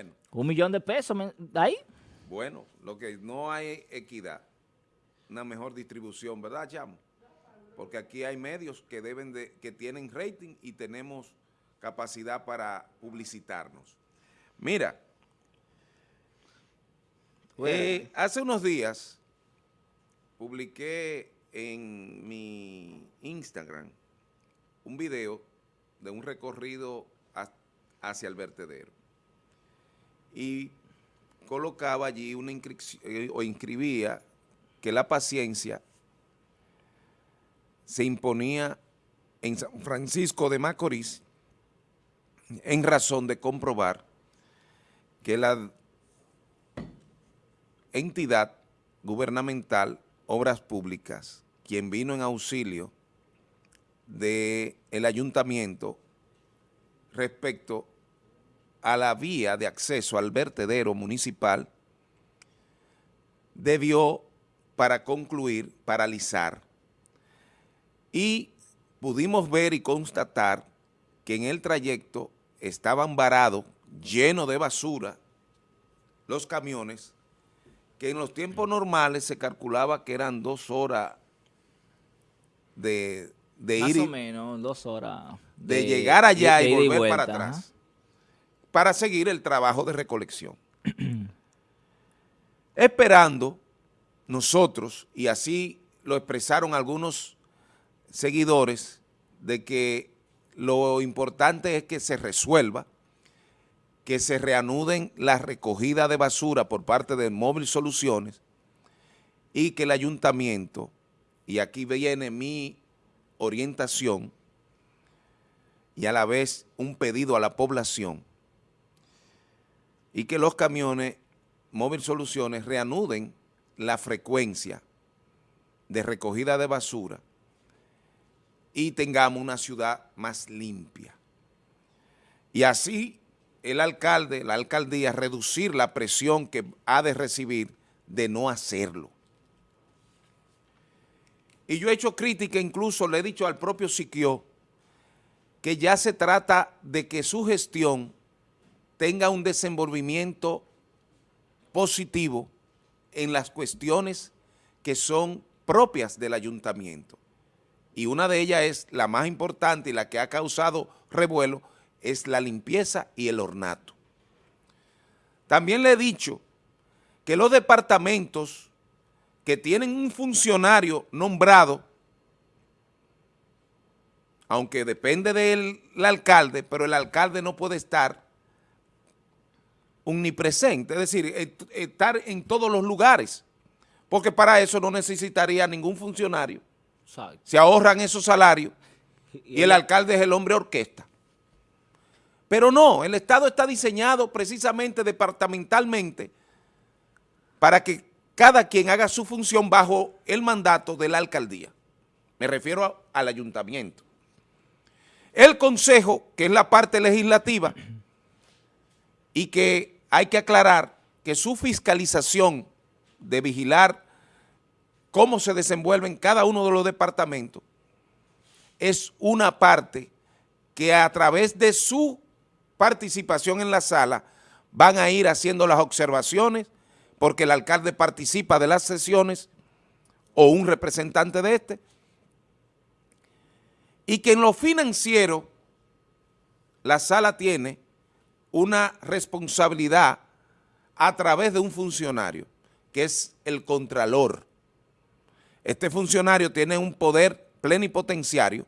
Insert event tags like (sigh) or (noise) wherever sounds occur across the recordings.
Bueno. Un millón de pesos, ahí. Bueno, lo que no hay equidad, una mejor distribución, ¿verdad, Chamo? Porque aquí hay medios que deben de, que tienen rating y tenemos capacidad para publicitarnos. Mira, eh, hace unos días publiqué en mi Instagram un video de un recorrido hacia el vertedero y colocaba allí una inscripción eh, o inscribía que la paciencia se imponía en San Francisco de Macorís en razón de comprobar que la entidad gubernamental Obras Públicas, quien vino en auxilio del ayuntamiento respecto a la vía de acceso al vertedero municipal, debió, para concluir, paralizar. Y pudimos ver y constatar que en el trayecto estaban varados, llenos de basura, los camiones, que en los tiempos normales se calculaba que eran dos horas de, de Más ir... o menos, dos horas. De, llegar allá y volver para atrás. Para seguir el trabajo de recolección. (clears throat) Esperando nosotros, y así lo expresaron algunos seguidores, de que lo importante es que se resuelva, que se reanuden la recogida de basura por parte de Móvil Soluciones y que el ayuntamiento, y aquí viene mi orientación y a la vez un pedido a la población, y que los camiones Móvil Soluciones reanuden la frecuencia de recogida de basura y tengamos una ciudad más limpia. Y así el alcalde, la alcaldía, reducir la presión que ha de recibir de no hacerlo. Y yo he hecho crítica, incluso le he dicho al propio Siquio, que ya se trata de que su gestión tenga un desenvolvimiento positivo en las cuestiones que son propias del ayuntamiento. Y una de ellas es la más importante y la que ha causado revuelo, es la limpieza y el ornato. También le he dicho que los departamentos que tienen un funcionario nombrado, aunque depende del alcalde, pero el alcalde no puede estar omnipresente, es decir, estar en todos los lugares, porque para eso no necesitaría ningún funcionario. Se ahorran esos salarios y el alcalde es el hombre orquesta. Pero no, el Estado está diseñado precisamente departamentalmente para que cada quien haga su función bajo el mandato de la alcaldía. Me refiero al ayuntamiento. El consejo, que es la parte legislativa, y que hay que aclarar que su fiscalización de vigilar cómo se desenvuelven cada uno de los departamentos es una parte que a través de su participación en la sala, van a ir haciendo las observaciones porque el alcalde participa de las sesiones o un representante de este, y que en lo financiero la sala tiene una responsabilidad a través de un funcionario, que es el contralor. Este funcionario tiene un poder plenipotenciario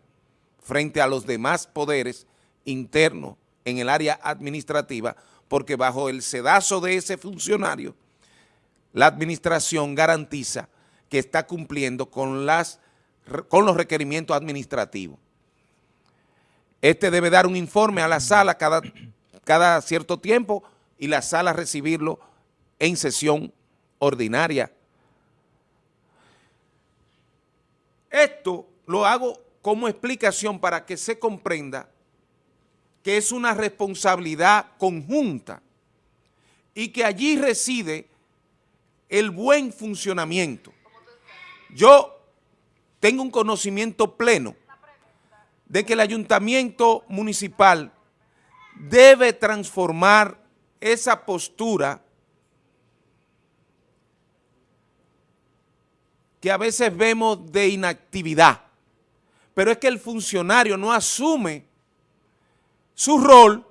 frente a los demás poderes internos en el área administrativa, porque bajo el sedazo de ese funcionario, la administración garantiza que está cumpliendo con, las, con los requerimientos administrativos. Este debe dar un informe a la sala cada, cada cierto tiempo y la sala recibirlo en sesión ordinaria. Esto lo hago como explicación para que se comprenda que es una responsabilidad conjunta y que allí reside el buen funcionamiento. Yo tengo un conocimiento pleno de que el ayuntamiento municipal debe transformar esa postura que a veces vemos de inactividad, pero es que el funcionario no asume su rol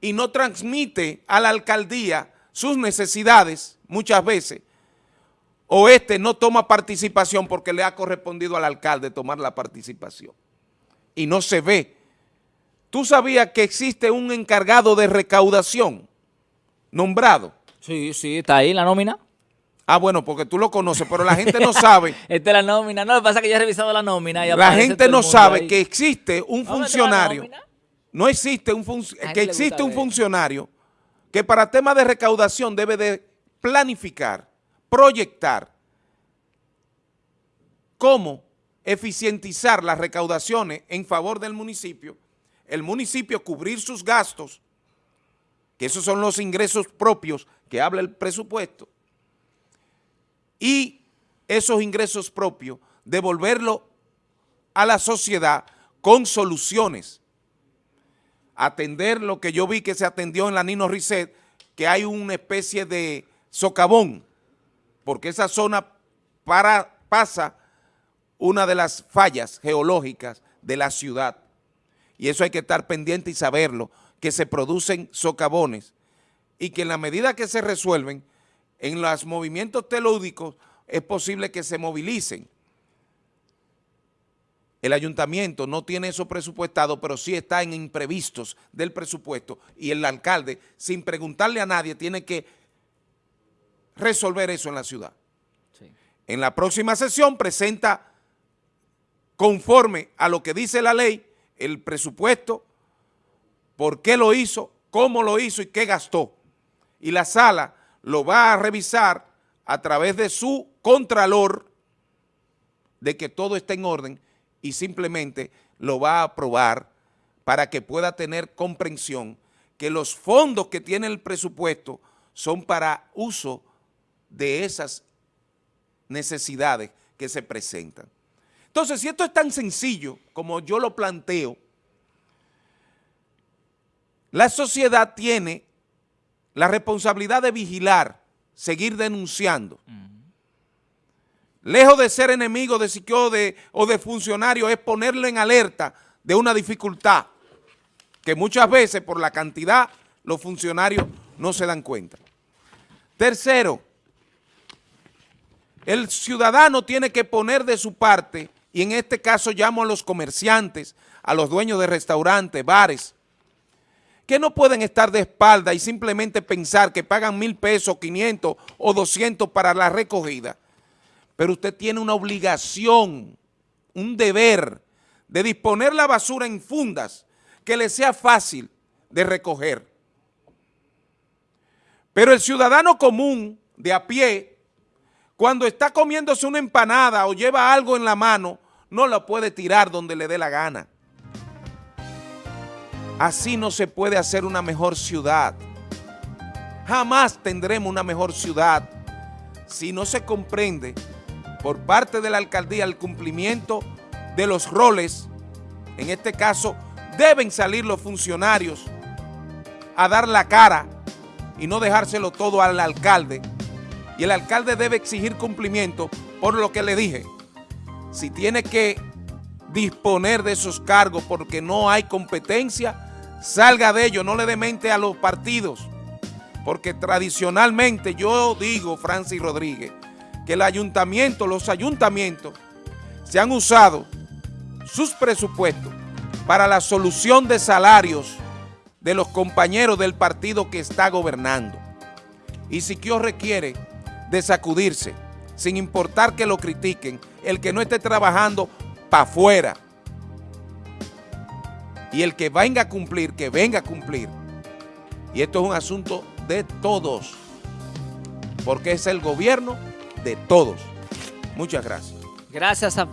y no transmite a la alcaldía sus necesidades muchas veces, o este no toma participación porque le ha correspondido al alcalde tomar la participación y no se ve. ¿Tú sabías que existe un encargado de recaudación nombrado? Sí, sí, está ahí la nómina. Ah, bueno, porque tú lo conoces, pero la gente no sabe. (laughs) Esta es la nómina. No, lo que pasa es que yo he revisado la nómina. Y la gente no sabe que existe un funcionario. No existe un que existe un funcionario que para temas de recaudación debe de planificar, proyectar cómo eficientizar las recaudaciones en favor del municipio, el municipio cubrir sus gastos, que esos son los ingresos propios que habla el presupuesto, y esos ingresos propios devolverlo a la sociedad con soluciones. Atender lo que yo vi que se atendió en la Nino Risset, que hay una especie de socavón, porque esa zona para, pasa una de las fallas geológicas de la ciudad. Y eso hay que estar pendiente y saberlo, que se producen socavones y que en la medida que se resuelven, en los movimientos telúdicos es posible que se movilicen. El ayuntamiento no tiene eso presupuestado, pero sí está en imprevistos del presupuesto y el alcalde, sin preguntarle a nadie, tiene que resolver eso en la ciudad. En la próxima sesión presenta, conforme a lo que dice la ley, el presupuesto, por qué lo hizo, cómo lo hizo y qué gastó. Y la sala lo va a revisar a través de su contralor de que todo esté en orden y simplemente lo va a aprobar para que pueda tener comprensión que los fondos que tiene el presupuesto son para uso de esas necesidades que se presentan. Entonces, si esto es tan sencillo como yo lo planteo, la sociedad tiene la responsabilidad de vigilar, seguir denunciando. Lejos de ser enemigo de Siquio de, o de funcionario, es ponerle en alerta de una dificultad que muchas veces por la cantidad los funcionarios no se dan cuenta. Tercero, el ciudadano tiene que poner de su parte, y en este caso llamo a los comerciantes, a los dueños de restaurantes, bares, que no pueden estar de espalda y simplemente pensar que pagan mil pesos, 500 o 200 para la recogida. Pero usted tiene una obligación, un deber de disponer la basura en fundas que le sea fácil de recoger. Pero el ciudadano común de a pie, cuando está comiéndose una empanada o lleva algo en la mano, no la puede tirar donde le dé la gana. Así no se puede hacer una mejor ciudad. Jamás tendremos una mejor ciudad si no se comprende por parte de la alcaldía el cumplimiento de los roles. En este caso, deben salir los funcionarios a dar la cara y no dejárselo todo al alcalde. Y el alcalde debe exigir cumplimiento por lo que le dije. Si tiene que disponer de esos cargos porque no hay competencia, salga de ello, no le demente a los partidos, porque tradicionalmente yo digo, Francis Rodríguez, que el ayuntamiento, los ayuntamientos se han usado sus presupuestos para la solución de salarios de los compañeros del partido que está gobernando. Y si Siquio requiere de sacudirse, sin importar que lo critiquen, el que no esté trabajando para afuera, y el que venga a cumplir, que venga a cumplir. Y esto es un asunto de todos, porque es el gobierno de todos. Muchas gracias. Gracias a